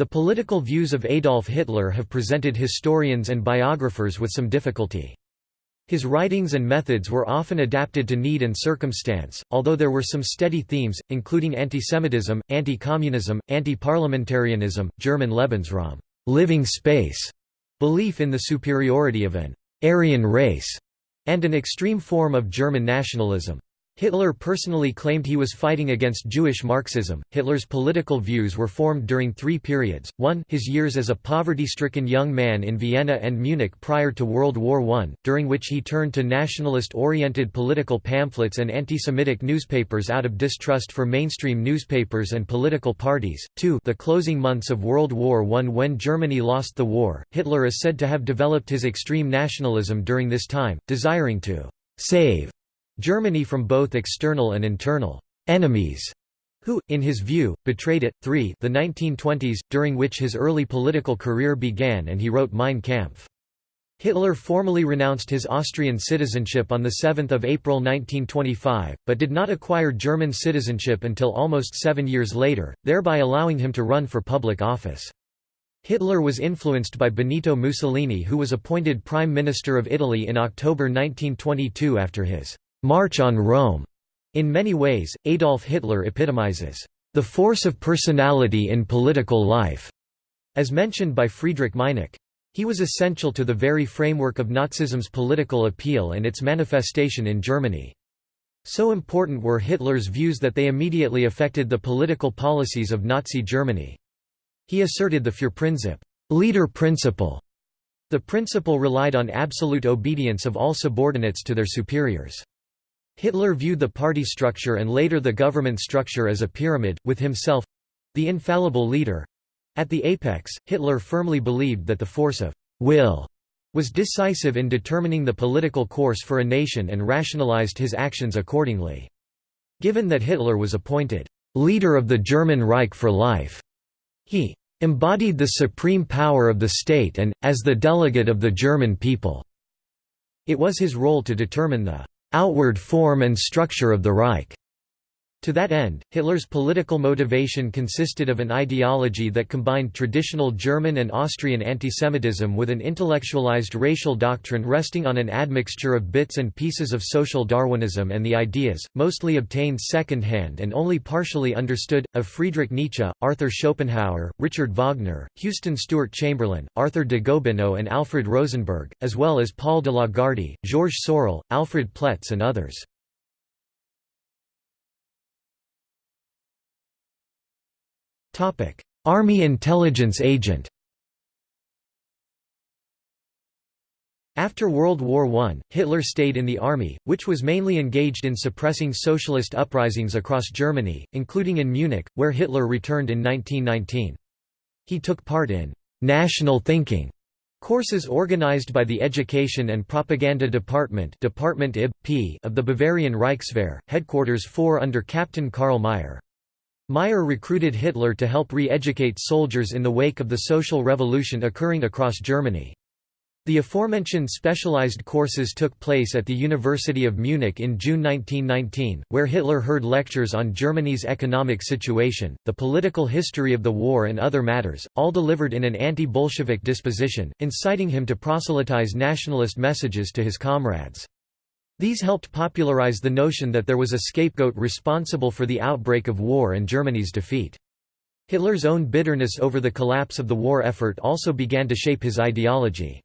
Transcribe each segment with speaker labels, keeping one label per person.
Speaker 1: The political views of Adolf Hitler have presented historians and biographers with some difficulty. His writings and methods were often adapted to need and circumstance, although there were some steady themes, including antisemitism, anti-communism, anti-parliamentarianism, German Lebensraum living space", belief in the superiority of an Aryan race, and an extreme form of German nationalism. Hitler personally claimed he was fighting against Jewish Marxism. Hitler's political views were formed during three periods 1 his years as a poverty stricken young man in Vienna and Munich prior to World War I, during which he turned to nationalist oriented political pamphlets and anti Semitic newspapers out of distrust for mainstream newspapers and political parties. 2 the closing months of World War I when Germany lost the war. Hitler is said to have developed his extreme nationalism during this time, desiring to save Germany from both external and internal enemies who, in his view, betrayed it. 3 the 1920s, during which his early political career began and he wrote Mein Kampf. Hitler formally renounced his Austrian citizenship on 7 April 1925, but did not acquire German citizenship until almost seven years later, thereby allowing him to run for public office. Hitler was influenced by Benito Mussolini who was appointed Prime Minister of Italy in October 1922 after his March on Rome. In many ways, Adolf Hitler epitomizes the force of personality in political life, as mentioned by Friedrich Meinecke. He was essential to the very framework of Nazism's political appeal and its manifestation in Germany. So important were Hitler's views that they immediately affected the political policies of Nazi Germany. He asserted the Führerprinzip leader principle". The principle relied on absolute obedience of all subordinates to their superiors. Hitler viewed the party structure and later the government structure as a pyramid, with himself—the infallible leader. At the apex, Hitler firmly believed that the force of will was decisive in determining the political course for a nation and rationalized his actions accordingly. Given that Hitler was appointed leader of the German Reich for life, he embodied the supreme power of the state and, as the delegate of the German people, it was his role to determine the outward form and structure of the Reich. To that end, Hitler's political motivation consisted of an ideology that combined traditional German and Austrian antisemitism with an intellectualized racial doctrine resting on an admixture of bits and pieces of social Darwinism and the ideas, mostly obtained second-hand and only partially understood, of Friedrich Nietzsche, Arthur Schopenhauer, Richard Wagner, Houston Stewart Chamberlain, Arthur de Gobineau and Alfred Rosenberg, as well as Paul de Lagarde, Georges Sorel, Alfred Ploetz and others. Army intelligence agent After World War I, Hitler stayed in the army, which was mainly engaged in suppressing socialist uprisings across Germany, including in Munich, where Hitler returned in 1919. He took part in «national thinking» courses organized by the Education and Propaganda Department Department IB, of the Bavarian Reichswehr, headquarters 4 under Captain Karl Mayr. Mayr recruited Hitler to help re-educate soldiers in the wake of the social revolution occurring across Germany. The aforementioned specialized courses took place at the University of Munich in June 1919, where Hitler heard lectures on Germany's economic situation, the political history of the war and other matters, all delivered in an anti-Bolshevik disposition, inciting him to proselytize nationalist messages to his comrades. These helped popularize the notion that there was a scapegoat responsible for the outbreak of war and Germany's defeat. Hitler's own bitterness over the collapse of the war effort also began to shape his ideology.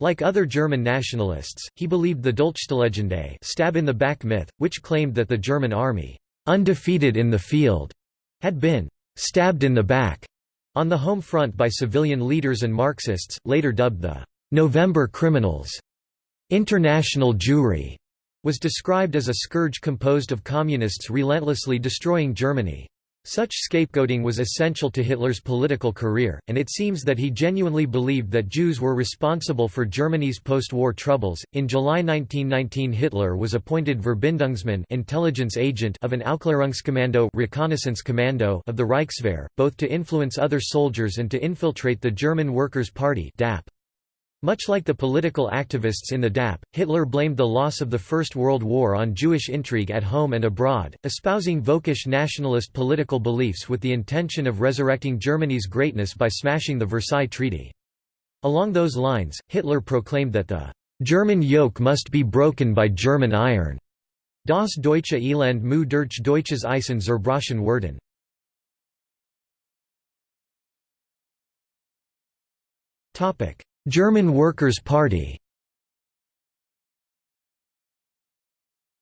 Speaker 1: Like other German nationalists, he believed the Dolchstoßlegende stab in the back myth, which claimed that the German army, undefeated in the field, had been stabbed in the back on the home front by civilian leaders and Marxists, later dubbed the November criminals. International Jewry was described as a scourge composed of communists relentlessly destroying Germany. Such scapegoating was essential to Hitler's political career, and it seems that he genuinely believed that Jews were responsible for Germany's post-war troubles. In July 1919, Hitler was appointed Verbindungsmann, intelligence agent of an Aufklärungskommando, reconnaissance commando of the Reichswehr, both to influence other soldiers and to infiltrate the German Workers' Party (DAP). Much like the political activists in the DAP, Hitler blamed the loss of the First World War on Jewish intrigue at home and abroad, espousing Völkisch nationalist political beliefs with the intention of resurrecting Germany's greatness by smashing the Versailles Treaty. Along those lines, Hitler proclaimed that the German yoke must be broken by German iron. Das deutsche Elend mu durch deutsches Eisen zerbrochen werden. German Workers' Party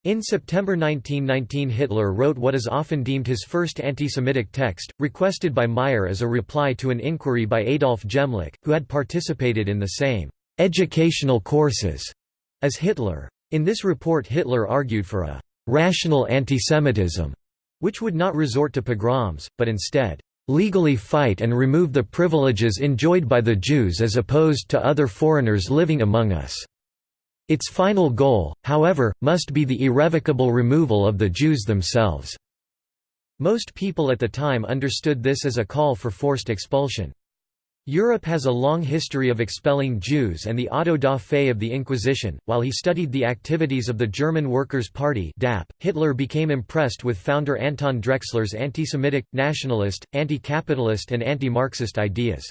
Speaker 1: In September 1919 Hitler wrote what is often deemed his first anti-Semitic text, requested by Mayr as a reply to an inquiry by Adolf Gemlich, who had participated in the same «educational courses» as Hitler. In this report Hitler argued for a «rational antisemitism», which would not resort to pogroms, but instead legally fight and remove the privileges enjoyed by the Jews as opposed to other foreigners living among us. Its final goal, however, must be the irrevocable removal of the Jews themselves." Most people at the time understood this as a call for forced expulsion. Europe has a long history of expelling Jews and the auto da fe of the Inquisition. While he studied the activities of the German Workers' Party (DAP), Hitler became impressed with founder Anton Drexler's anti-Semitic, nationalist, anti-capitalist and anti-Marxist ideas.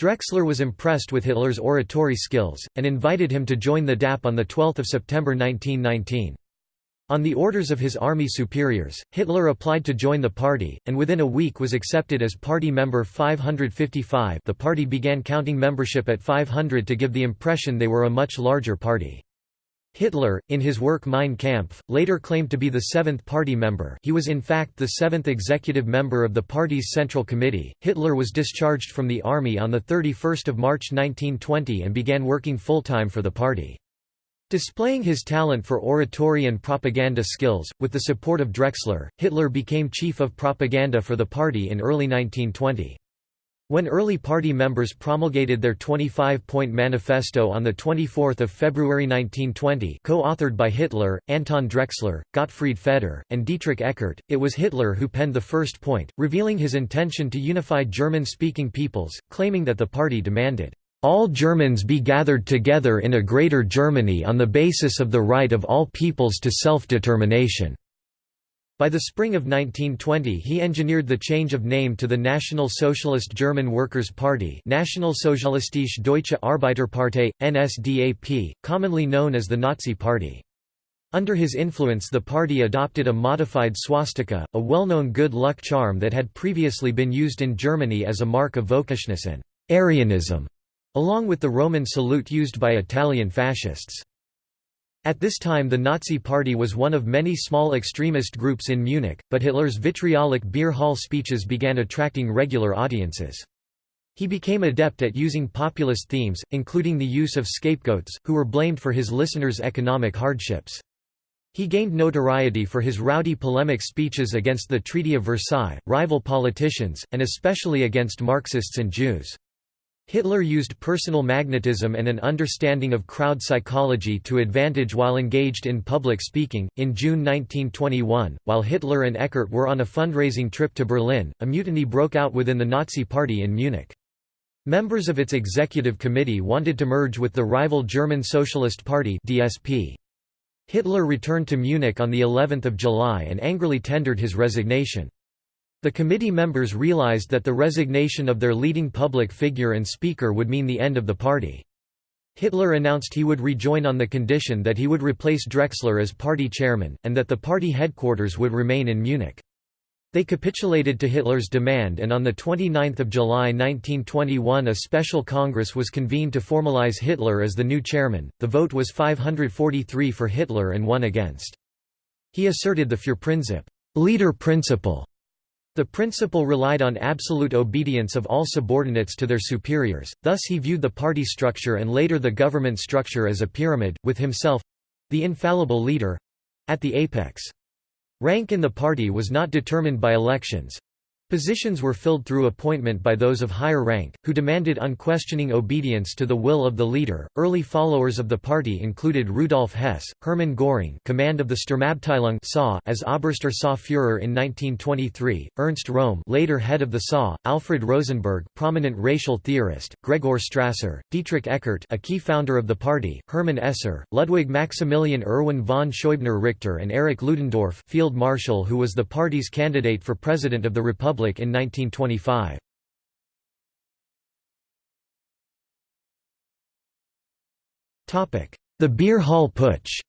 Speaker 1: Drexler was impressed with Hitler's oratory skills, and invited him to join the DAP on 12 September 1919. On the orders of his army superiors, Hitler applied to join the party, and within a week was accepted as party member 555 the party began counting membership at 500 to give the impression they were a much larger party. Hitler, in his work Mein Kampf, later claimed to be the seventh party member he was in fact the seventh executive member of the party's Central Committee. Hitler was discharged from the army on 31 March 1920 and began working full-time for the party. Displaying his talent for oratory and propaganda skills, with the support of Drexler, Hitler became chief of propaganda for the party in early 1920. When early party members promulgated their 25-point manifesto on 24 February 1920 co-authored by Hitler, Anton Drexler, Gottfried Feder, and Dietrich Eckart, it was Hitler who penned the first point, revealing his intention to unify German-speaking peoples, claiming that the party demanded all Germans be gathered together in a greater Germany on the basis of the right of all peoples to self-determination." By the spring of 1920 he engineered the change of name to the National Socialist German Workers' Party Nationalsozialistische Deutsche Arbeiterpartei, NSDAP, commonly known as the Nazi Party. Under his influence the party adopted a modified swastika, a well-known good luck charm that had previously been used in Germany as a mark of Völkischness and Aryanism along with the Roman salute used by Italian fascists. At this time the Nazi Party was one of many small extremist groups in Munich, but Hitler's vitriolic beer hall speeches began attracting regular audiences. He became adept at using populist themes, including the use of scapegoats, who were blamed for his listeners' economic hardships. He gained notoriety for his rowdy polemic speeches against the Treaty of Versailles, rival politicians, and especially against Marxists and Jews. Hitler used personal magnetism and an understanding of crowd psychology to advantage while engaged in public speaking. In June 1921, while Hitler and Eckart were on a fundraising trip to Berlin, a mutiny broke out within the Nazi Party in Munich. Members of its executive committee wanted to merge with the rival German Socialist Party (DSP). Hitler returned to Munich on the 11th of July and angrily tendered his resignation. The committee members realized that the resignation of their leading public figure and speaker would mean the end of the party. Hitler announced he would rejoin on the condition that he would replace Drexler as party chairman, and that the party headquarters would remain in Munich. They capitulated to Hitler's demand and on 29 July 1921 a special congress was convened to formalize Hitler as the new chairman. The vote was 543 for Hitler and one against. He asserted the Führerprinzip leader principle the principle relied on absolute obedience of all subordinates to their superiors, thus he viewed the party structure and later the government structure as a pyramid, with himself—the infallible leader—at the apex. Rank in the party was not determined by elections. Positions were filled through appointment by those of higher rank, who demanded unquestioning obedience to the will of the leader. Early followers of the party included Rudolf Hess, Hermann Göring, command of the Sturmabteilung SA as Oberster SA Führer in 1923, Ernst Röhm, later head of the SA, Alfred Rosenberg, prominent racial theorist, Gregor Strasser, Dietrich Eckart, a key founder of the party, Hermann Esser, Ludwig Maximilian Erwin von Scheubner Richter, and Erich Ludendorff, field marshal who was the party's candidate for president of the Republic In 1925. The Beer Hall Putsch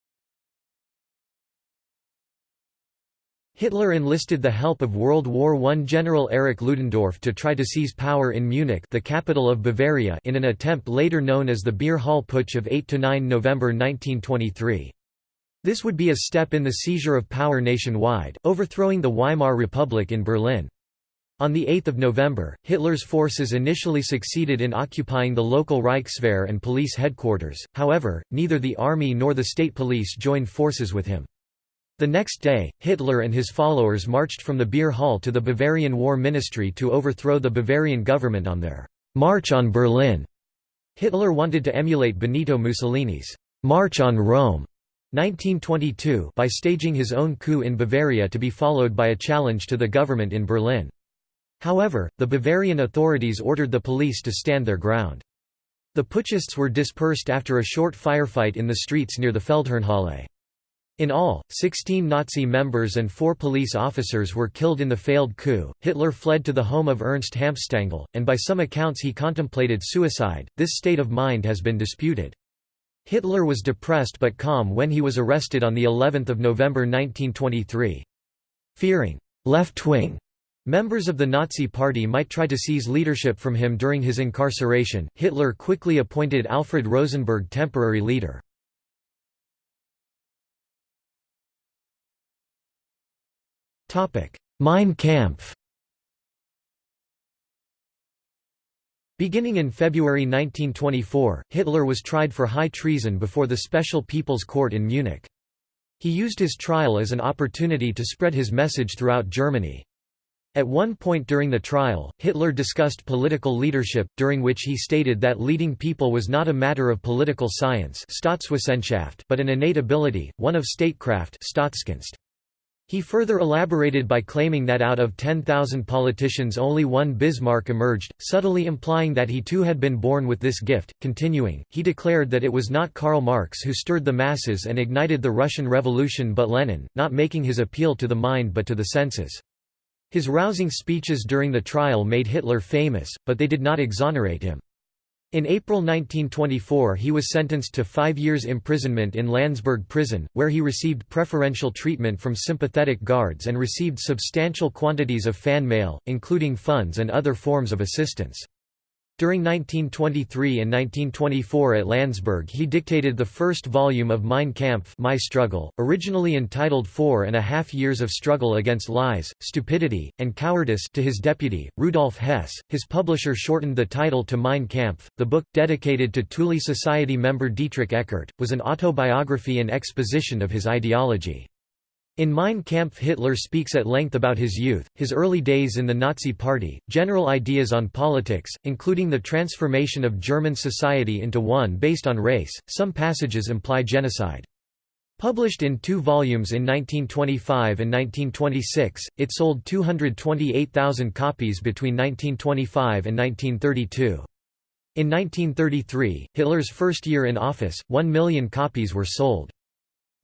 Speaker 1: Hitler enlisted the help of World War I General Erich Ludendorff to try to seize power in Munich the capital of Bavaria in an attempt later known as the Beer Hall Putsch of 8–9 November 1923. This would be a step in the seizure of power nationwide, overthrowing the Weimar Republic in Berlin. On 8 November, Hitler's forces initially succeeded in occupying the local Reichswehr and police headquarters, however, neither the army nor the state police joined forces with him. The next day, Hitler and his followers marched from the beer hall to the Bavarian War Ministry to overthrow the Bavarian government on their «March on Berlin». Hitler wanted to emulate Benito Mussolini's «March on Rome» 1922 by staging his own coup in Bavaria to be followed by a challenge to the government in Berlin. However, the Bavarian authorities ordered the police to stand their ground. The putschists were dispersed after a short firefight in the streets near the Feldherrnhalle. In all, 16 Nazi members and four police officers were killed in the failed coup. Hitler fled to the home of Ernst Hanfstaengl, and by some accounts he contemplated suicide. This state of mind has been disputed. Hitler was depressed but calm when he was arrested on the 11th of November 1923. Fearing left-wing Members of the Nazi Party might try to seize leadership from him during his incarceration. Hitler quickly appointed Alfred Rosenberg temporary leader. Topic: Mein Kampf Beginning in February 1924, Hitler was tried for high treason before the Special People's Court in Munich. He used his trial as an opportunity to spread his message throughout Germany. At one point during the trial, Hitler discussed political leadership, during which he stated that leading people was not a matter of political science but an innate ability, one of statecraft He further elaborated by claiming that out of 10,000 politicians only one Bismarck emerged, subtly implying that he too had been born with this gift. Continuing, he declared that it was not Karl Marx who stirred the masses and ignited the Russian Revolution but Lenin, not making his appeal to the mind but to the senses. His rousing speeches during the trial made Hitler famous, but they did not exonerate him. In April 1924 he was sentenced to five years imprisonment in Landsberg prison, where he received preferential treatment from sympathetic guards and received substantial quantities of fan mail, including funds and other forms of assistance. During 1923 and 1924 at Landsberg he dictated the first volume of Mein Kampf My Struggle, originally entitled Four and a Half Years of Struggle Against Lies, Stupidity, and Cowardice to his deputy, Rudolf Hess. His publisher shortened the title to Mein Kampf. The book, dedicated to Thule Society member Dietrich Eckart, was an autobiography and exposition of his ideology. In Mein Kampf Hitler speaks at length about his youth, his early days in the Nazi Party, general ideas on politics, including the transformation of German society into one based on race. Some passages imply genocide. Published in two volumes in 1925 and 1926, it sold 228,000 copies between 1925 and 1932. In 1933, Hitler's first year in office, one million copies were sold.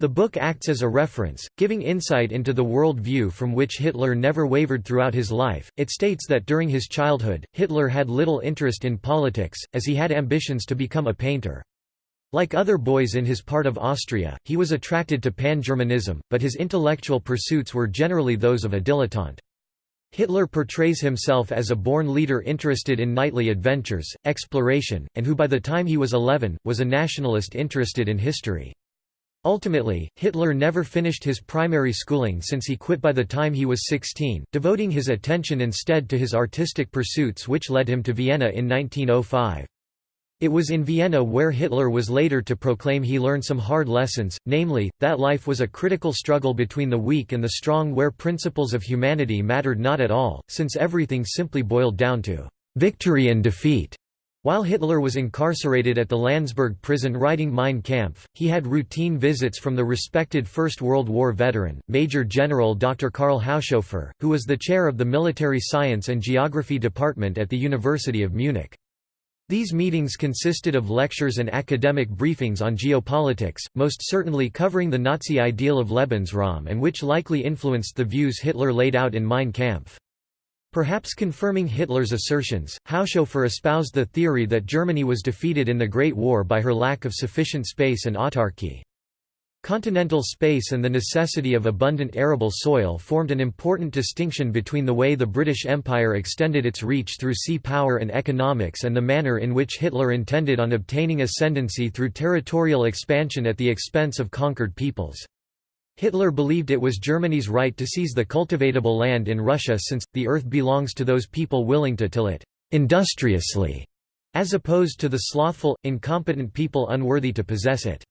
Speaker 1: The book acts as a reference, giving insight into the world view from which Hitler never wavered throughout his life. It states that during his childhood, Hitler had little interest in politics, as he had ambitions to become a painter. Like other boys in his part of Austria, he was attracted to pan-Germanism, but his intellectual pursuits were generally those of a dilettante. Hitler portrays himself as a born leader interested in knightly adventures, exploration, and who by the time he was 11, was a nationalist interested in history. Ultimately, Hitler never finished his primary schooling since he quit by the time he was 16, devoting his attention instead to his artistic pursuits which led him to Vienna in 1905. It was in Vienna where Hitler was later to proclaim he learned some hard lessons, namely, that life was a critical struggle between the weak and the strong where principles of humanity mattered not at all, since everything simply boiled down to victory and defeat. While Hitler was incarcerated at the Landsberg prison writing Mein Kampf, he had routine visits from the respected First World War veteran, Major General Dr. Karl Haushofer, who was the chair of the Military Science and Geography Department at the University of Munich. These meetings consisted of lectures and academic briefings on geopolitics, most certainly covering the Nazi ideal of Lebensraum and which likely influenced the views Hitler laid out in Mein Kampf. Perhaps confirming Hitler's assertions, Haushofer espoused the theory that Germany was defeated in the Great War by her lack of sufficient space and autarky. Continental space and the necessity of abundant arable soil formed an important distinction between the way the British Empire extended its reach through sea power and economics and the manner in which Hitler intended on obtaining ascendancy through territorial expansion at the expense of conquered peoples. Hitler believed it was Germany's right to seize the cultivatable land in Russia since, the earth belongs to those people willing to till it industriously, as opposed to the slothful, incompetent people unworthy to possess it.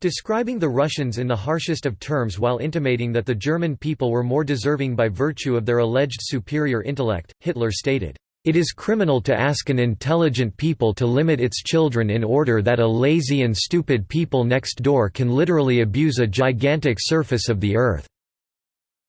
Speaker 1: Describing the Russians in the harshest of terms while intimating that the German people were more deserving by virtue of their alleged superior intellect, Hitler stated, it is criminal to ask an intelligent people to limit its children in order that a lazy and stupid people next door can literally abuse a gigantic surface of the earth."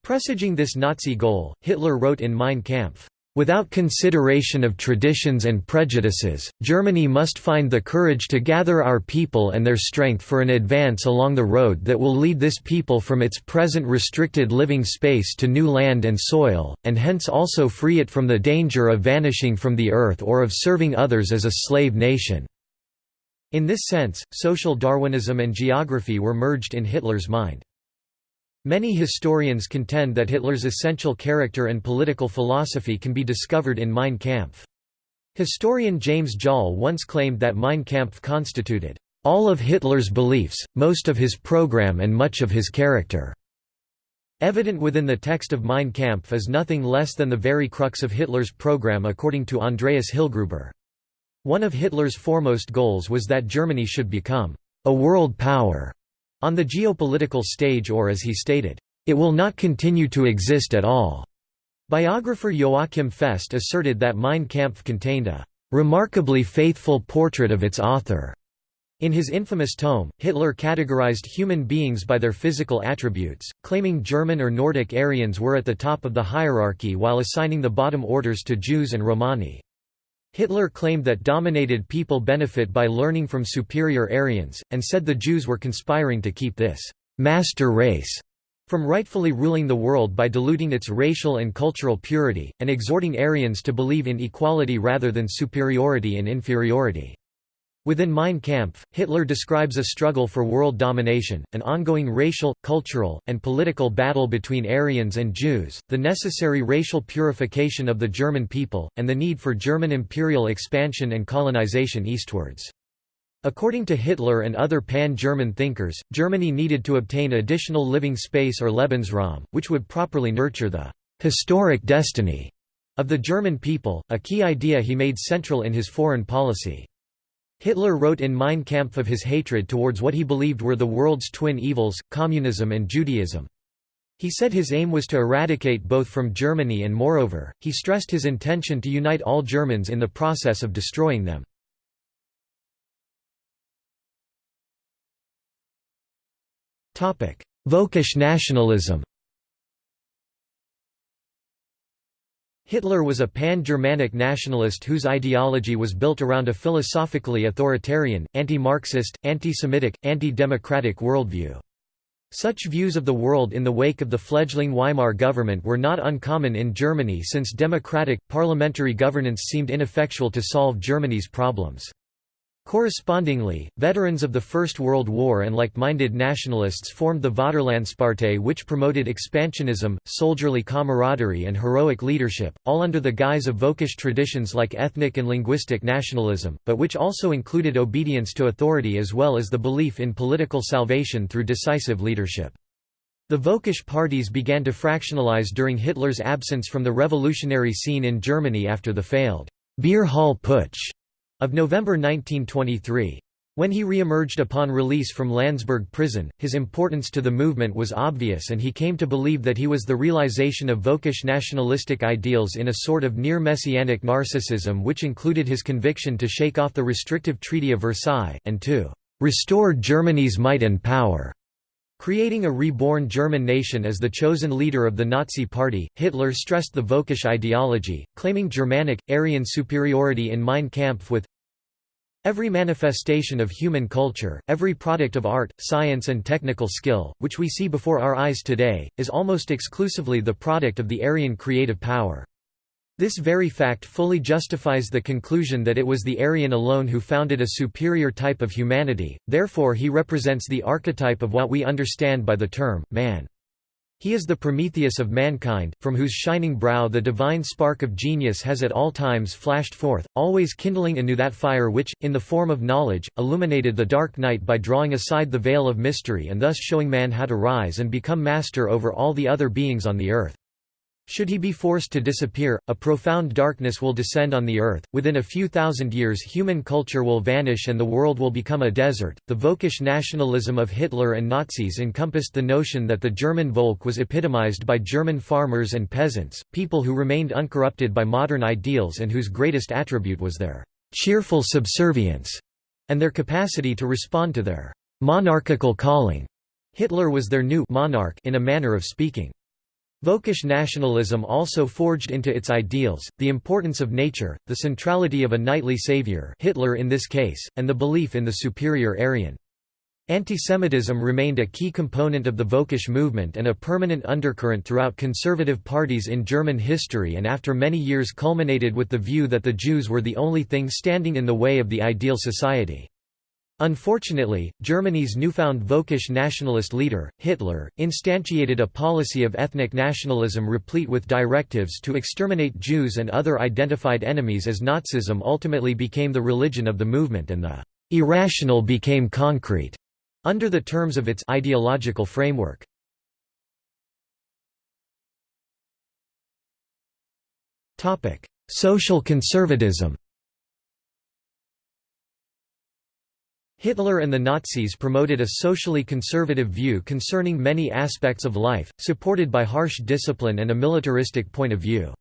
Speaker 1: Presaging this Nazi goal, Hitler wrote in Mein Kampf, Without consideration of traditions and prejudices, Germany must find the courage to gather our people and their strength for an advance along the road that will lead this people from its present restricted living space to new land and soil, and hence also free it from the danger of vanishing from the earth or of serving others as a slave nation." In this sense, social Darwinism and geography were merged in Hitler's mind. Many historians contend that Hitler's essential character and political philosophy can be discovered in Mein Kampf. Historian James Joll once claimed that Mein Kampf constituted all of Hitler's beliefs, most of his program and much of his character. Evident within the text of Mein Kampf is nothing less than the very crux of Hitler's program according to Andreas Hillgruber. One of Hitler's foremost goals was that Germany should become a world power on the geopolitical stage or as he stated, "...it will not continue to exist at all." Biographer Joachim Fest asserted that Mein Kampf contained a "...remarkably faithful portrait of its author." In his infamous tome, Hitler categorized human beings by their physical attributes, claiming German or Nordic Aryans were at the top of the hierarchy while assigning the bottom orders to Jews and Romani. Hitler claimed that dominated people benefit by learning from superior Aryans, and said the Jews were conspiring to keep this «master race» from rightfully ruling the world by diluting its racial and cultural purity, and exhorting Aryans to believe in equality rather than superiority and inferiority. Within Mein Kampf, Hitler describes a struggle for world domination, an ongoing racial, cultural, and political battle between Aryans and Jews, the necessary racial purification of the German people, and the need for German imperial expansion and colonization eastwards. According to Hitler and other pan-German thinkers, Germany needed to obtain additional living space or Lebensraum, which would properly nurture the «historic destiny» of the German people, a key idea he made central in his foreign policy. Hitler wrote in Mein Kampf of his hatred towards what he believed were the world's twin evils, communism and Judaism. He said his aim was to eradicate both from Germany and moreover, he stressed his intention to unite all Germans in the process of destroying them. Völkisch nationalism Hitler was a pan-Germanic nationalist whose ideology was built around a philosophically authoritarian, anti-Marxist, anti-Semitic, anti-democratic worldview. Such views of the world in the wake of the fledgling Weimar government were not uncommon in Germany since democratic, parliamentary governance seemed ineffectual to solve Germany's problems. Correspondingly, veterans of the First World War and like-minded nationalists formed the Vaterlandspartei which promoted expansionism, soldierly camaraderie and heroic leadership, all under the guise of Völkisch traditions like ethnic and linguistic nationalism, but which also included obedience to authority as well as the belief in political salvation through decisive leadership. The Völkisch parties began to fractionalize during Hitler's absence from the revolutionary scene in Germany after the failed Beer Hall Putsch of November 1923. When he re-emerged upon release from Landsberg prison, his importance to the movement was obvious and he came to believe that he was the realization of Völkisch nationalistic ideals in a sort of near-messianic narcissism which included his conviction to shake off the restrictive Treaty of Versailles, and to "...restore Germany's might and power." Creating a reborn German nation as the chosen leader of the Nazi Party, Hitler stressed the Völkisch ideology, claiming Germanic, Aryan superiority in Mein Kampf with Every manifestation of human culture, every product of art, science and technical skill, which we see before our eyes today, is almost exclusively the product of the Aryan creative power. This very fact fully justifies the conclusion that it was the Aryan alone who founded a superior type of humanity, therefore he represents the archetype of what we understand by the term, man. He is the Prometheus of mankind, from whose shining brow the divine spark of genius has at all times flashed forth, always kindling anew that fire which, in the form of knowledge, illuminated the dark night by drawing aside the veil of mystery and thus showing man how to rise and become master over all the other beings on the earth. Should he be forced to disappear, a profound darkness will descend on the earth. Within a few thousand years, human culture will vanish and the world will become a desert. The Völkisch nationalism of Hitler and Nazis encompassed the notion that the German Volk was epitomized by German farmers and peasants, people who remained uncorrupted by modern ideals and whose greatest attribute was their cheerful subservience and their capacity to respond to their monarchical calling. Hitler was their new monarch in a manner of speaking. Völkisch nationalism also forged into its ideals, the importance of nature, the centrality of a knightly savior Hitler in this case, and the belief in the superior Aryan. Antisemitism remained a key component of the Völkisch movement and a permanent undercurrent throughout conservative parties in German history and after many years culminated with the view that the Jews were the only thing standing in the way of the ideal society. Unfortunately, Germany's newfound Völkisch nationalist leader, Hitler, instantiated a policy of ethnic nationalism replete with directives to exterminate Jews and other identified enemies as Nazism ultimately became the religion of the movement and the irrational became concrete under the terms of its ideological framework. Social conservatism Hitler and the Nazis promoted a socially conservative view concerning many aspects of life, supported by harsh discipline and a militaristic point of view.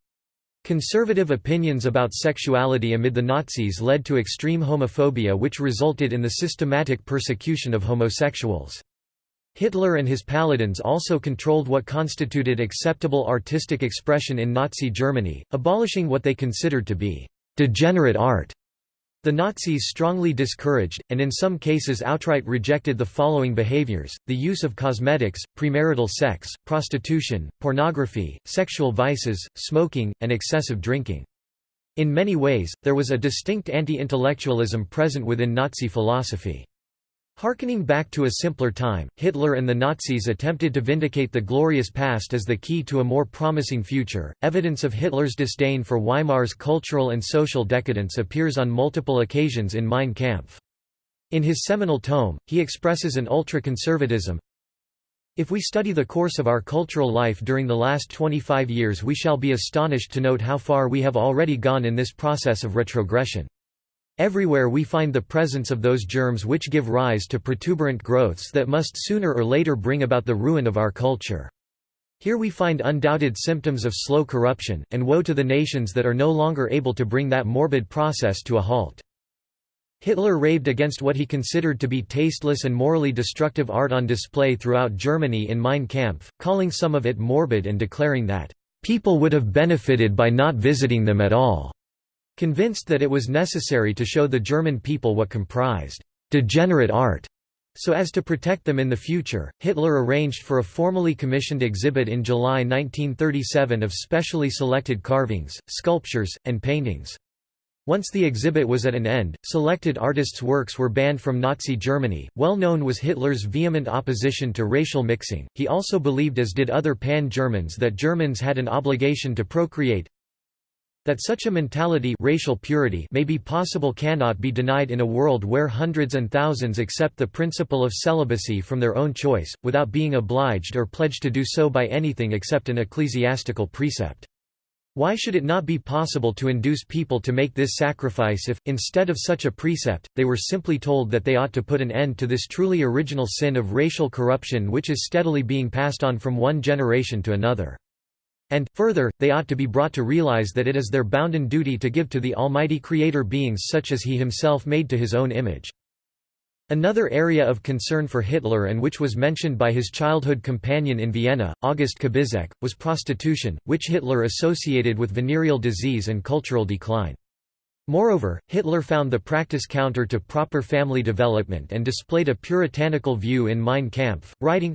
Speaker 1: Conservative opinions about sexuality amid the Nazis led to extreme homophobia which resulted in the systematic persecution of homosexuals. Hitler and his paladins also controlled what constituted acceptable artistic expression in Nazi Germany, abolishing what they considered to be «degenerate art» The Nazis strongly discouraged, and in some cases outright rejected the following behaviors, the use of cosmetics, premarital sex, prostitution, pornography, sexual vices, smoking, and excessive drinking. In many ways, there was a distinct anti-intellectualism present within Nazi philosophy. Harkening back to a simpler time, Hitler and the Nazis attempted to vindicate the glorious past as the key to a more promising future. Evidence of Hitler's disdain for Weimar's cultural and social decadence appears on multiple occasions in Mein Kampf. In his seminal tome, he expresses an ultra-conservatism. If we study the course of our cultural life during the last 25 years we shall be astonished to note how far we have already gone in this process of retrogression. Everywhere we find the presence of those germs which give rise to protuberant growths that must sooner or later bring about the ruin of our culture. Here we find undoubted symptoms of slow corruption, and woe to the nations that are no longer able to bring that morbid process to a halt. Hitler raved against what he considered to be tasteless and morally destructive art on display throughout Germany in Mein Kampf, calling some of it morbid and declaring that, "...people would have benefited by not visiting them at all." Convinced that it was necessary to show the German people what comprised degenerate art, so as to protect them in the future, Hitler arranged for a formally commissioned exhibit in July 1937 of specially selected carvings, sculptures, and paintings. Once the exhibit was at an end, selected artists' works were banned from Nazi Germany. Well known was Hitler's vehement opposition to racial mixing. He also believed, as did other pan Germans, that Germans had an obligation to procreate, that such a mentality racial purity may be possible cannot be denied in a world where hundreds and thousands accept the principle of celibacy from their own choice, without being obliged or pledged to do so by anything except an ecclesiastical precept. Why should it not be possible to induce people to make this sacrifice if, instead of such a precept, they were simply told that they ought to put an end to this truly original sin of racial corruption which is steadily being passed on from one generation to another? And, further, they ought to be brought to realize that it is their bounden duty to give to the Almighty Creator beings such as He Himself made to His own image. Another area of concern for Hitler and which was mentioned by his childhood companion in Vienna, August Kubizek, was prostitution, which Hitler associated with venereal disease and cultural decline. Moreover, Hitler found the practice counter to proper family development and displayed a puritanical view in Mein Kampf, writing,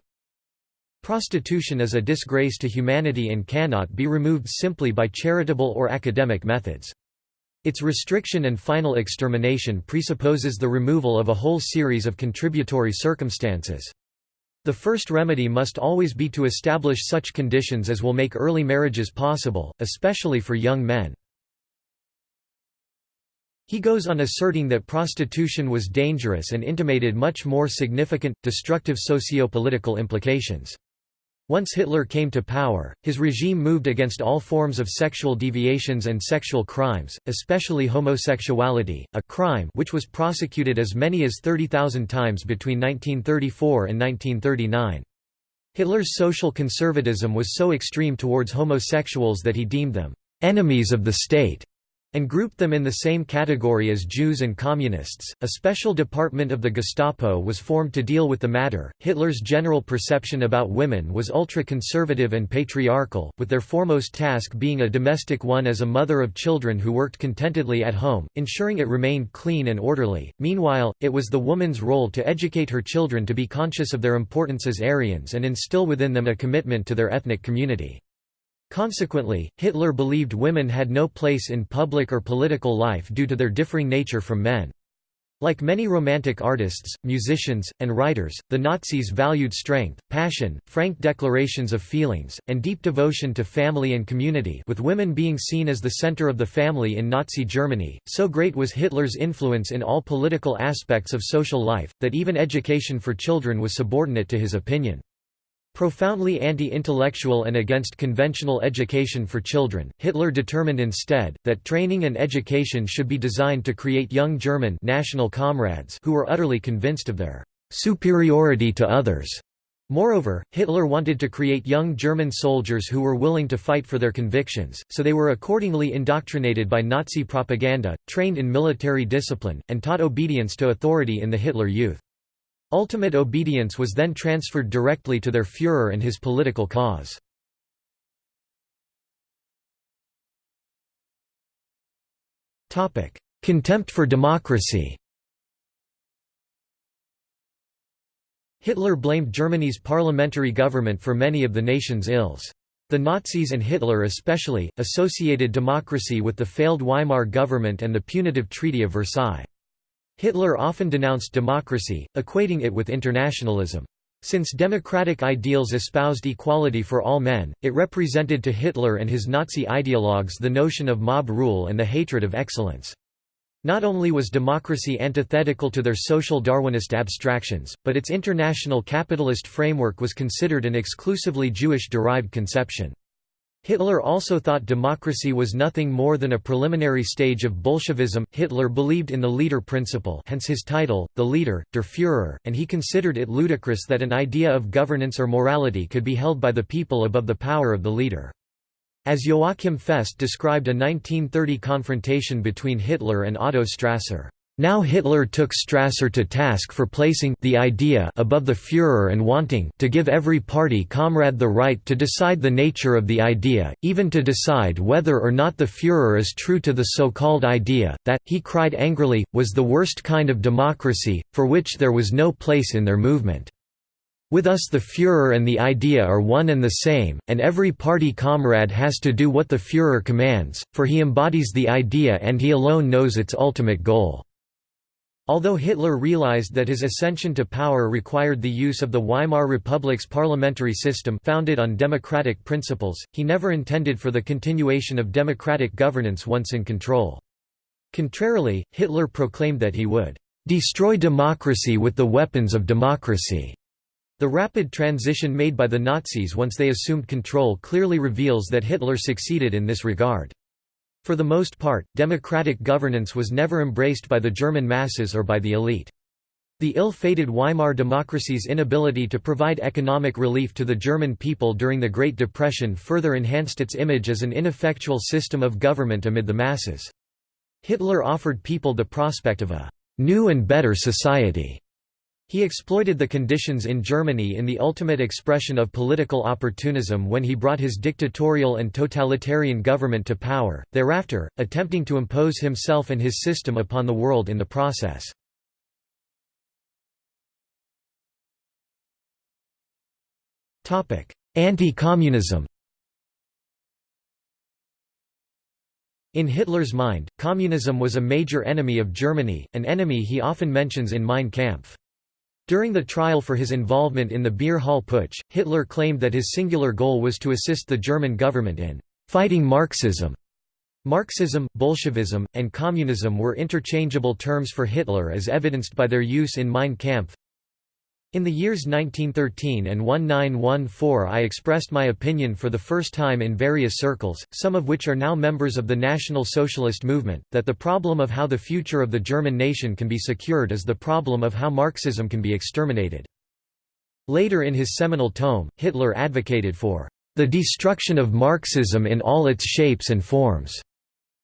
Speaker 1: Prostitution is a disgrace to humanity and cannot be removed simply by charitable or academic methods. Its restriction and final extermination presupposes the removal of a whole series of contributory circumstances. The first remedy must always be to establish such conditions as will make early marriages possible, especially for young men. He goes on asserting that prostitution was dangerous and intimated much more significant, destructive socio-political implications. Once Hitler came to power, his regime moved against all forms of sexual deviations and sexual crimes, especially homosexuality, a crime which was prosecuted as many as 30,000 times between 1934 and 1939. Hitler's social conservatism was so extreme towards homosexuals that he deemed them enemies of the state and grouped them in the same category as Jews and Communists. A special department of the Gestapo was formed to deal with the matter. Hitler's general perception about women was ultra conservative and patriarchal, with their foremost task being a domestic one as a mother of children who worked contentedly at home, ensuring it remained clean and orderly. Meanwhile, it was the woman's role to educate her children to be conscious of their importance as Aryans and instill within them a commitment to their ethnic community. Consequently, Hitler believed women had no place in public or political life due to their differing nature from men. Like many Romantic artists, musicians, and writers, the Nazis valued strength, passion, frank declarations of feelings, and deep devotion to family and community with women being seen as the center of the family in Nazi Germany. So great was Hitler's influence in all political aspects of social life, that even education for children was subordinate to his opinion. Profoundly anti-intellectual and against conventional education for children, Hitler determined instead, that training and education should be designed to create young German national comrades who were utterly convinced of their superiority to others. Moreover, Hitler wanted to create young German soldiers who were willing to fight for their convictions, so they were accordingly indoctrinated by Nazi propaganda, trained in military discipline, and taught obedience to authority in the Hitler Youth. Ultimate obedience was then transferred directly to their Führer and his political cause. Contempt for democracy Hitler blamed Germany's parliamentary government for many of the nation's ills. The Nazis and Hitler especially, associated democracy with the failed Weimar government and the punitive Treaty of Versailles. Hitler often denounced democracy, equating it with internationalism. Since democratic ideals espoused equality for all men, it represented to Hitler and his Nazi ideologues the notion of mob rule and the hatred of excellence. Not only was democracy antithetical to their social Darwinist abstractions, but its international capitalist framework was considered an exclusively Jewish-derived conception. Hitler also thought democracy was nothing more than a preliminary stage of Bolshevism. Hitler believed in the leader principle, hence his title, the leader, der Führer, and he considered it ludicrous that an idea of governance or morality could be held by the people above the power of the leader. As Joachim Fest described a 1930 confrontation between Hitler and Otto Strasser, now Hitler took Strasser to task for placing the idea above the Führer and wanting to give every party comrade the right to decide the nature of the idea, even to decide whether or not the Führer is true to the so-called idea, that, he cried angrily, was the worst kind of democracy, for which there was no place in their movement. With us the Führer and the idea are one and the same, and every party comrade has to do what the Führer commands, for he embodies the idea and he alone knows its ultimate goal. Although Hitler realized that his ascension to power required the use of the Weimar Republic's parliamentary system founded on democratic principles, he never intended for the continuation of democratic governance once in control. Contrarily, Hitler proclaimed that he would "...destroy democracy with the weapons of democracy." The rapid transition made by the Nazis once they assumed control clearly reveals that Hitler succeeded in this regard. For the most part, democratic governance was never embraced by the German masses or by the elite. The ill-fated Weimar democracy's inability to provide economic relief to the German people during the Great Depression further enhanced its image as an ineffectual system of government amid the masses. Hitler offered people the prospect of a «new and better society» He exploited the conditions in Germany in the ultimate expression of political opportunism when he brought his dictatorial and totalitarian government to power, thereafter, attempting to impose himself and his system upon the world in the process. Anti-communism In Hitler's mind, communism was a major enemy of Germany, an enemy he often mentions in Mein Kampf. During the trial for his involvement in the Beer Hall Putsch, Hitler claimed that his singular goal was to assist the German government in «fighting Marxism». Marxism, Bolshevism, and communism were interchangeable terms for Hitler as evidenced by their use in Mein Kampf, in the years 1913 and 1914 I expressed my opinion for the first time in various circles, some of which are now members of the National Socialist movement, that the problem of how the future of the German nation can be secured is the problem of how Marxism can be exterminated. Later in his seminal tome, Hitler advocated for the destruction of Marxism in all its shapes and forms.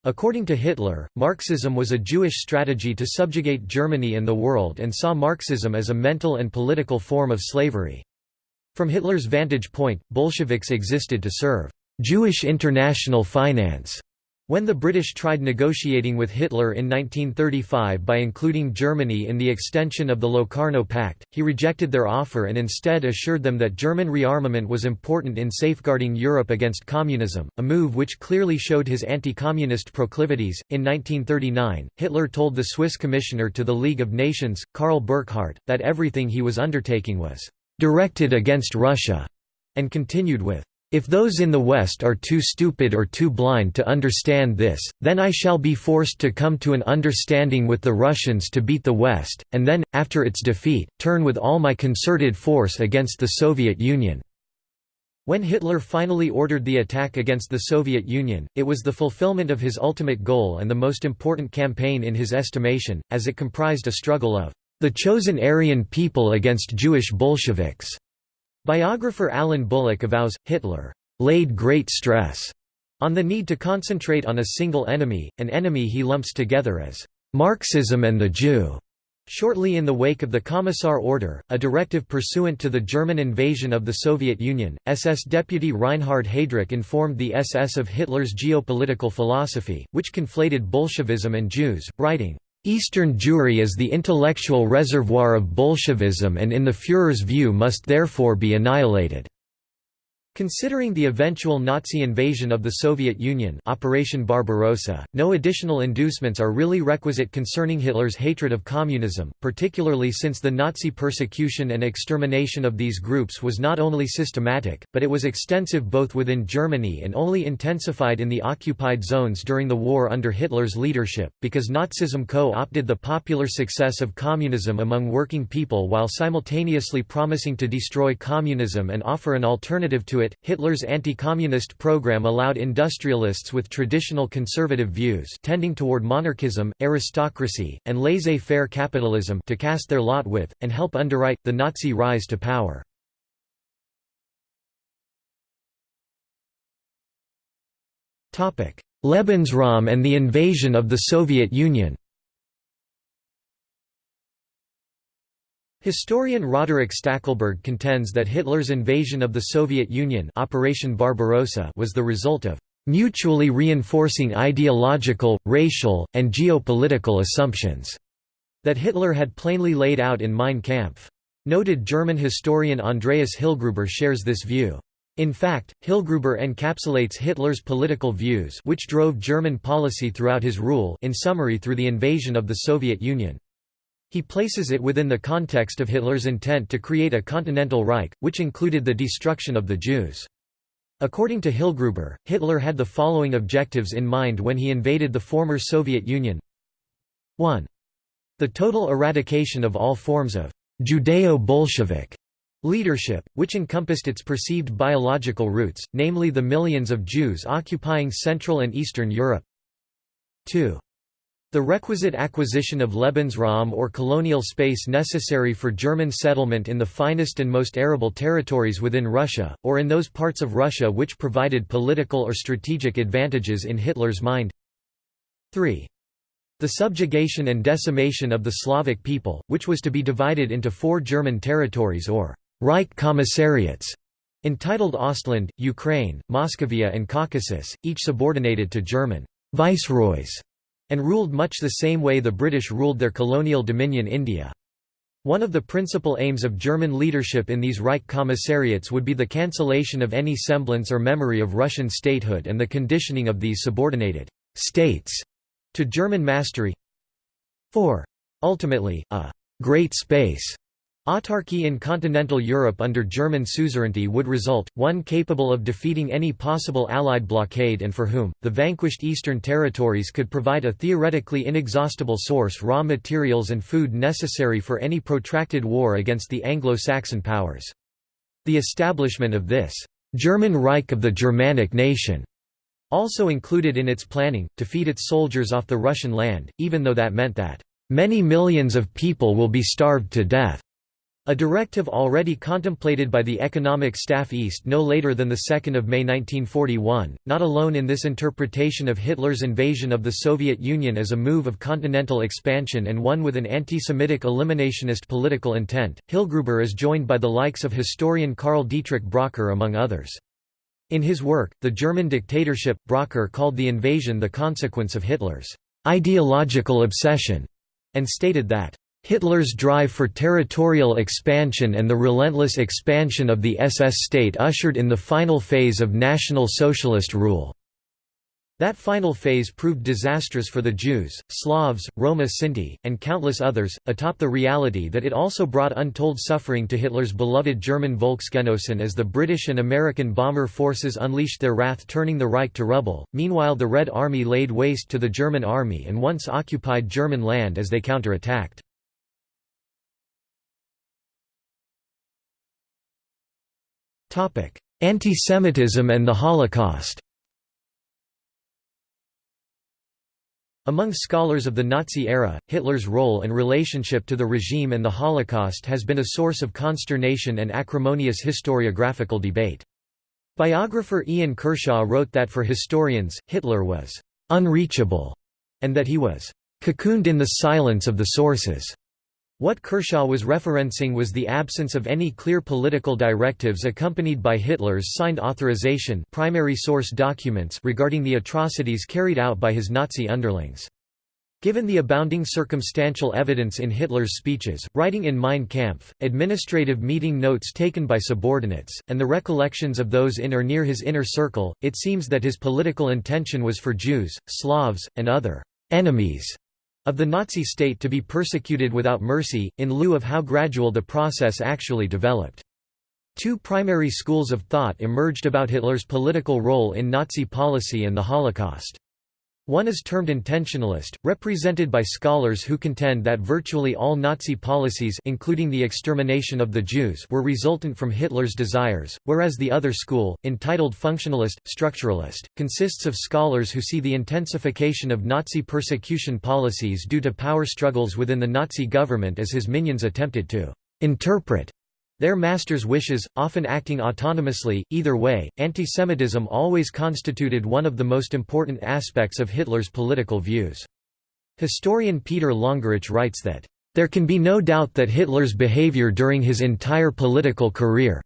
Speaker 1: According to Hitler, Marxism was a Jewish strategy to subjugate Germany and the world and saw Marxism as a mental and political form of slavery. From Hitler's vantage point, Bolsheviks existed to serve Jewish international finance when the British tried negotiating with Hitler in 1935 by including Germany in the extension of the Locarno Pact, he rejected their offer and instead assured them that German rearmament was important in safeguarding Europe against communism, a move which clearly showed his anti-communist proclivities. In 1939, Hitler told the Swiss commissioner to the League of Nations, Carl Burckhardt, that everything he was undertaking was directed against Russia, and continued with if those in the West are too stupid or too blind to understand this, then I shall be forced to come to an understanding with the Russians to beat the West, and then, after its defeat, turn with all my concerted force against the Soviet Union." When Hitler finally ordered the attack against the Soviet Union, it was the fulfillment of his ultimate goal and the most important campaign in his estimation, as it comprised a struggle of the chosen Aryan people against Jewish Bolsheviks. Biographer Alan Bullock avows, Hitler laid great stress on the need to concentrate on a single enemy, an enemy he lumps together as Marxism and the Jew. Shortly in the wake of the Commissar Order, a directive pursuant to the German invasion of the Soviet Union, SS Deputy Reinhard Heydrich informed the SS of Hitler's geopolitical philosophy, which conflated Bolshevism and Jews, writing, Eastern Jewry is the intellectual reservoir of Bolshevism and in the Führer's view must therefore be annihilated. Considering the eventual Nazi invasion of the Soviet Union Operation Barbarossa, no additional inducements are really requisite concerning Hitler's hatred of communism, particularly since the Nazi persecution and extermination of these groups was not only systematic, but it was extensive both within Germany and only intensified in the occupied zones during the war under Hitler's leadership, because Nazism co-opted the popular success of communism among working people while simultaneously promising to destroy communism and offer an alternative to it, Hitler's anti-communist program allowed industrialists with traditional conservative views tending toward monarchism, aristocracy, and laissez-faire capitalism to cast their lot with, and help underwrite, the Nazi rise to power. Lebensraum and the invasion of the Soviet Union Historian Roderick Stackelberg contends that Hitler's invasion of the Soviet Union Operation Barbarossa was the result of mutually reinforcing ideological, racial, and geopolitical assumptions that Hitler had plainly laid out in Mein Kampf. Noted German historian Andreas Hillgruber shares this view. In fact, Hillgruber encapsulates Hitler's political views which drove German policy throughout his rule in summary through the invasion of the Soviet Union. He places it within the context of Hitler's intent to create a continental Reich, which included the destruction of the Jews. According to Hillgruber, Hitler had the following objectives in mind when he invaded the former Soviet Union 1. The total eradication of all forms of Judeo-Bolshevik leadership, which encompassed its perceived biological roots, namely the millions of Jews occupying Central and Eastern Europe. 2. The requisite acquisition of Lebensraum or colonial space necessary for German settlement in the finest and most arable territories within Russia, or in those parts of Russia which provided political or strategic advantages in Hitler's mind. 3. The subjugation and decimation of the Slavic people, which was to be divided into four German territories or Reich Commissariats, entitled Ostland, Ukraine, Moscovia and Caucasus, each subordinated to German viceroys, and ruled much the same way the British ruled their colonial dominion India. One of the principal aims of German leadership in these Reich Commissariats would be the cancellation of any semblance or memory of Russian statehood and the conditioning of these subordinated states to German mastery. 4. Ultimately, a «great space» Autarky in continental Europe under German suzerainty would result, one capable of defeating any possible Allied blockade and for whom, the vanquished eastern territories could provide a theoretically inexhaustible source raw materials and food necessary for any protracted war against the Anglo-Saxon powers. The establishment of this «German Reich of the Germanic nation» also included in its planning, to feed its soldiers off the Russian land, even though that meant that «many millions of people will be starved to death». A directive already contemplated by the Economic Staff East no later than 2 May 1941, not alone in this interpretation of Hitler's invasion of the Soviet Union as a move of continental expansion and one with an anti-Semitic eliminationist political intent, Hillgruber is joined by the likes of historian Karl Dietrich Bracher among others. In his work, The German Dictatorship, Bracher called the invasion the consequence of Hitler's ideological obsession, and stated that Hitler's drive for territorial expansion and the relentless expansion of the SS state ushered in the final phase of National Socialist rule. That final phase proved disastrous for the Jews, Slavs, Roma Sinti, and countless others, atop the reality that it also brought untold suffering to Hitler's beloved German Volksgenossen as the British and American bomber forces unleashed their wrath turning the Reich to rubble. Meanwhile the Red Army laid waste to the German army and once occupied German land as they counterattacked. Topic: antisemitism and the Holocaust Among scholars of the Nazi era, Hitler's role and relationship to the regime and the Holocaust has been a source of consternation and acrimonious historiographical debate. Biographer Ian Kershaw wrote that for historians, Hitler was «unreachable» and that he was «cocooned in the silence of the sources». What Kershaw was referencing was the absence of any clear political directives accompanied by Hitler's signed authorization primary source documents regarding the atrocities carried out by his Nazi underlings. Given the abounding circumstantial evidence in Hitler's speeches, writing in Mein Kampf, administrative meeting notes taken by subordinates, and the recollections of those in or near his inner circle, it seems that his political intention was for Jews, Slavs, and other «enemies» of the Nazi state to be persecuted without mercy, in lieu of how gradual the process actually developed. Two primary schools of thought emerged about Hitler's political role in Nazi policy and the Holocaust. One is termed intentionalist, represented by scholars who contend that virtually all Nazi policies including the extermination of the Jews were resultant from Hitler's desires, whereas the other school, entitled functionalist, structuralist, consists of scholars who see the intensification of Nazi persecution policies due to power struggles within the Nazi government as his minions attempted to interpret their master's wishes, often acting autonomously. Either way, antisemitism always constituted one of the most important aspects of Hitler's political views. Historian Peter Longerich writes that, There can be no doubt that Hitler's behavior during his entire political career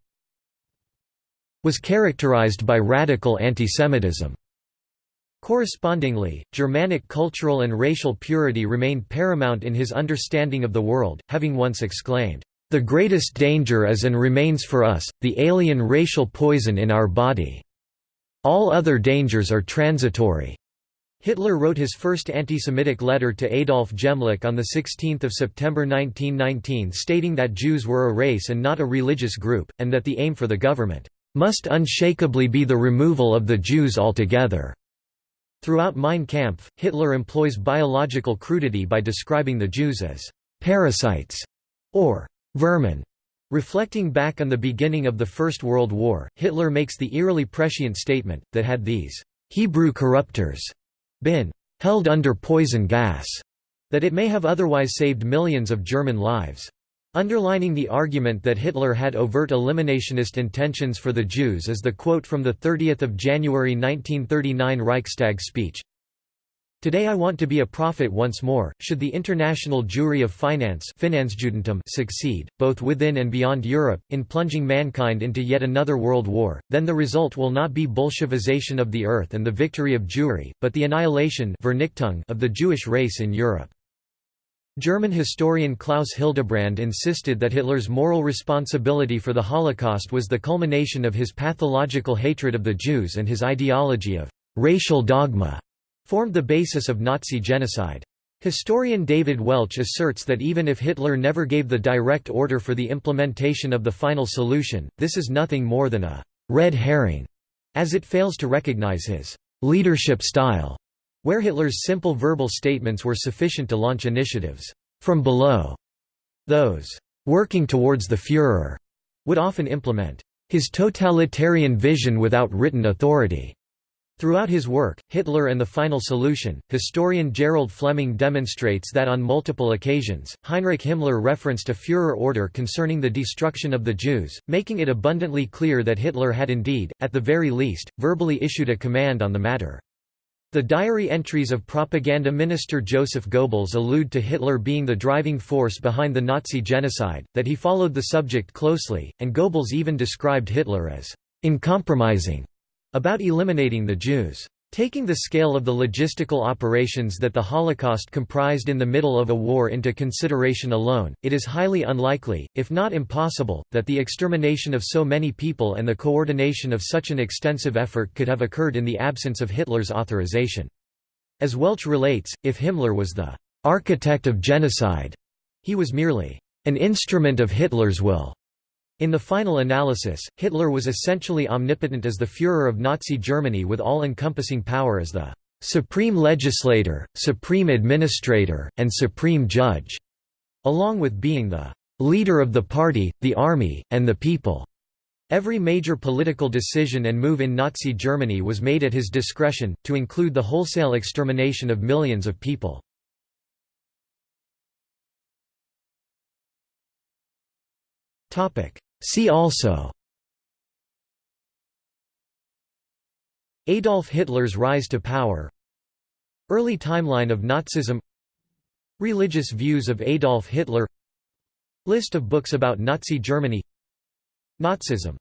Speaker 1: was characterized by radical antisemitism. Correspondingly, Germanic cultural and racial purity remained paramount in his understanding of the world, having once exclaimed, the greatest danger is and remains for us, the alien racial poison in our body. All other dangers are transitory. Hitler wrote his first anti-Semitic letter to Adolf Gemlich on 16 September 1919 stating that Jews were a race and not a religious group, and that the aim for the government must unshakably be the removal of the Jews altogether. Throughout Mein Kampf, Hitler employs biological crudity by describing the Jews as «parasites» or vermin, Reflecting back on the beginning of the First World War, Hitler makes the eerily prescient statement, that had these «Hebrew corruptors» been «held under poison gas», that it may have otherwise saved millions of German lives. Underlining the argument that Hitler had overt eliminationist intentions for the Jews is the quote from the 30 January 1939 Reichstag speech, Today I want to be a prophet once more. Should the international Jewry of finance succeed, both within and beyond Europe, in plunging mankind into yet another world war, then the result will not be Bolshevization of the earth and the victory of Jewry, but the annihilation of the Jewish race in Europe. German historian Klaus Hildebrand insisted that Hitler's moral responsibility for the Holocaust was the culmination of his pathological hatred of the Jews and his ideology of racial dogma formed the basis of Nazi genocide. Historian David Welch asserts that even if Hitler never gave the direct order for the implementation of the final solution, this is nothing more than a «red herring», as it fails to recognize his «leadership style», where Hitler's simple verbal statements were sufficient to launch initiatives «from below». Those «working towards the Führer» would often implement «his totalitarian vision without written authority». Throughout his work, Hitler and the Final Solution, historian Gerald Fleming demonstrates that on multiple occasions, Heinrich Himmler referenced a Führer order concerning the destruction of the Jews, making it abundantly clear that Hitler had indeed, at the very least, verbally issued a command on the matter. The diary entries of propaganda minister Joseph Goebbels allude to Hitler being the driving force behind the Nazi genocide, that he followed the subject closely, and Goebbels even described Hitler as uncompromising about eliminating the Jews. Taking the scale of the logistical operations that the Holocaust comprised in the middle of a war into consideration alone, it is highly unlikely, if not impossible, that the extermination of so many people and the coordination of such an extensive effort could have occurred in the absence of Hitler's authorization. As Welch relates, if Himmler was the architect of genocide, he was merely an instrument of Hitler's will. In the final analysis, Hitler was essentially omnipotent as the Führer of Nazi Germany with all-encompassing power as the «supreme legislator, supreme administrator, and supreme judge», along with being the «leader of the party, the army, and the people». Every major political decision and move in Nazi Germany was made at his discretion, to include the wholesale extermination of millions of people. See also Adolf Hitler's rise to power Early timeline of Nazism Religious views of Adolf Hitler List of books about Nazi Germany Nazism